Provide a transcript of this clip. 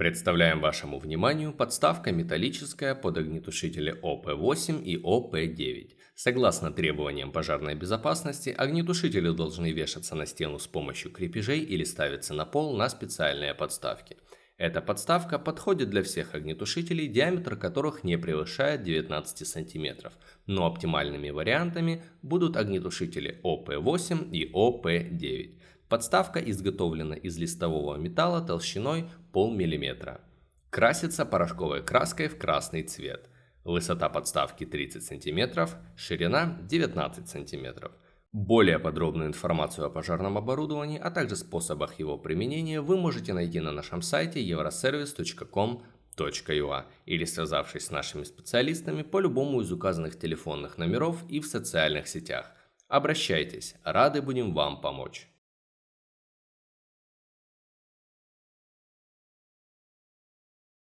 Представляем вашему вниманию подставка металлическая под огнетушители ОП-8 и ОП-9. Согласно требованиям пожарной безопасности, огнетушители должны вешаться на стену с помощью крепежей или ставиться на пол на специальные подставки. Эта подставка подходит для всех огнетушителей, диаметр которых не превышает 19 см, но оптимальными вариантами будут огнетушители ОП-8 и ОП-9. Подставка изготовлена из листового металла толщиной полмиллиметра. Красится порошковой краской в красный цвет. Высота подставки 30 см, ширина 19 см. Более подробную информацию о пожарном оборудовании, а также способах его применения вы можете найти на нашем сайте euroservice.com.ua или связавшись с нашими специалистами по любому из указанных телефонных номеров и в социальных сетях. Обращайтесь, рады будем вам помочь.